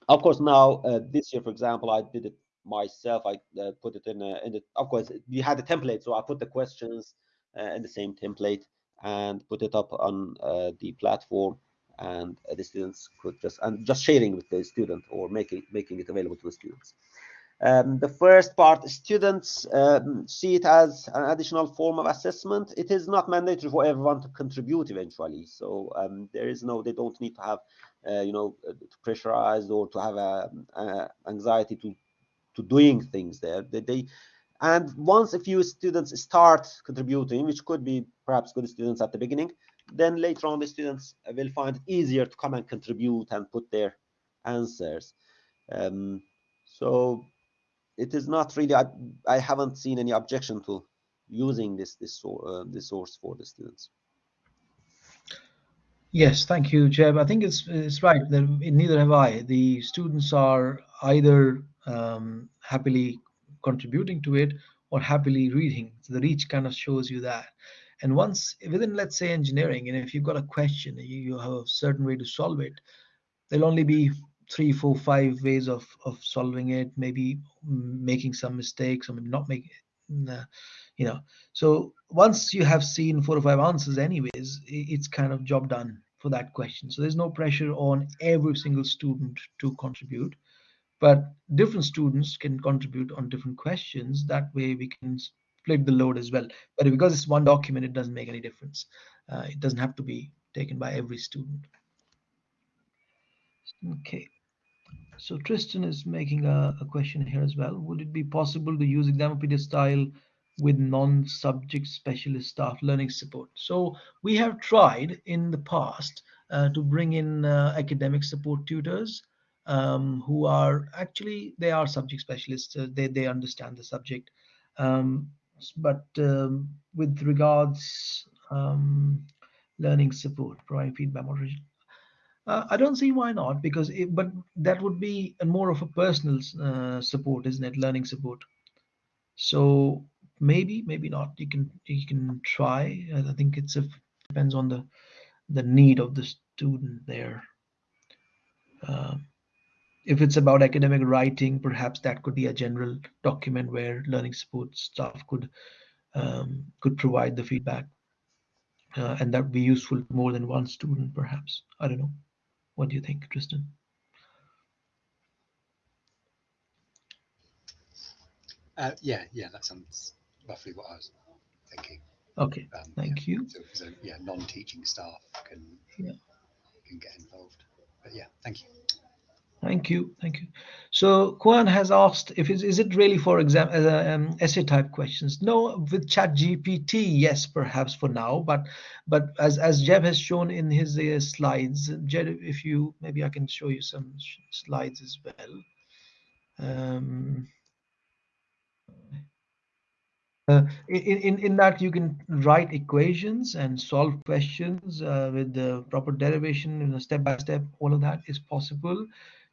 of course, now uh, this year, for example, I did it myself. I uh, put it in, a, in the, of course, we had a template, so I put the questions uh, in the same template and put it up on uh, the platform, and uh, the students could just and just sharing with the student or making making it available to the students. Um, the first part, students um, see it as an additional form of assessment. It is not mandatory for everyone to contribute eventually. So um, there is no, they don't need to have, uh, you know, uh, pressurized or to have a, a, anxiety to to doing things there. They, they, and once a few students start contributing, which could be perhaps good students at the beginning, then later on the students will find it easier to come and contribute and put their answers. Um, so it is not really. I, I haven't seen any objection to using this this uh, this source for the students. Yes, thank you, Jeb. I think it's it's right. Neither have I. The students are either um, happily contributing to it or happily reading. So the reach kind of shows you that. And once within, let's say, engineering, and if you've got a question, you, you have a certain way to solve it, there'll only be three, four, five ways of of solving it. Maybe making some mistakes, or maybe not making, you know. So once you have seen four or five answers, anyways, it's kind of job done for that question. So there's no pressure on every single student to contribute, but different students can contribute on different questions. That way we can split the load as well. But because it's one document, it doesn't make any difference. Uh, it doesn't have to be taken by every student. Okay. So Tristan is making a, a, question here as well. Would it be possible to use Examopedia style with non-subject specialist staff learning support? So we have tried in the past uh, to bring in uh, academic support tutors um, who are actually, they are subject specialists. Uh, they, they understand the subject. Um, but um, with regards um, learning support, providing feedback, moderation, uh, I don't see why not, because it, but that would be more of a personal uh, support, isn't it? Learning support. So maybe, maybe not. You can you can try. I think it's a depends on the the need of the student there. Uh, if it's about academic writing, perhaps that could be a general document where learning support staff could um, could provide the feedback, uh, and that would be useful to more than one student, perhaps. I don't know. What do you think, Tristan? Uh, yeah, yeah, that sounds roughly what I was thinking. Okay, um, thank yeah. you. So, so, yeah, non-teaching staff can yeah. can get involved. But yeah, thank you. Thank you, thank you. So Kwan has asked if it's, is it really for exam uh, um, essay type questions? No, with Chat GPT, yes, perhaps for now. But but as as Jeb has shown in his uh, slides, Jeb, if you maybe I can show you some slides as well. Um, uh, in, in, in that you can write equations and solve questions uh, with the proper derivation in a step by step all of that is possible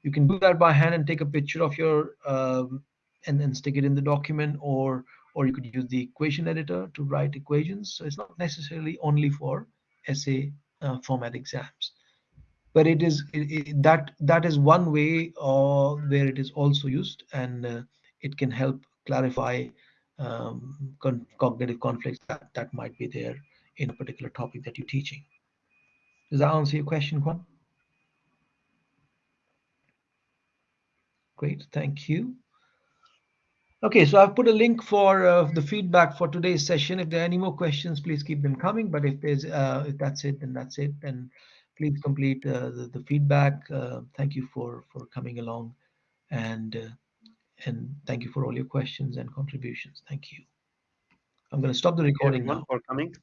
you can do that by hand and take a picture of your um, and then stick it in the document or or you could use the equation editor to write equations. So it's not necessarily only for essay uh, format exams. But it is it, it, that that is one way uh, where it is also used and uh, it can help clarify um, con cognitive conflicts that, that might be there in a particular topic that you're teaching. Does that answer your question Kwan? Great, thank you. Okay, so I've put a link for uh, the feedback for today's session. If there are any more questions, please keep them coming. But if there's uh, if that's it, then that's it. And please complete uh, the, the, feedback. Uh, thank you for for coming along, and uh, and thank you for all your questions and contributions. Thank you. I'm going to stop the recording now. for coming.